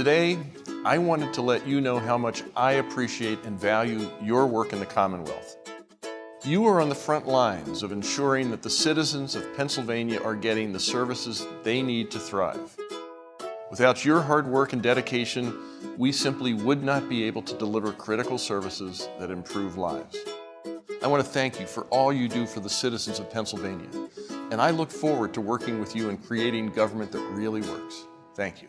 Today, I wanted to let you know how much I appreciate and value your work in the Commonwealth. You are on the front lines of ensuring that the citizens of Pennsylvania are getting the services they need to thrive. Without your hard work and dedication, we simply would not be able to deliver critical services that improve lives. I want to thank you for all you do for the citizens of Pennsylvania, and I look forward to working with you in creating government that really works. Thank you.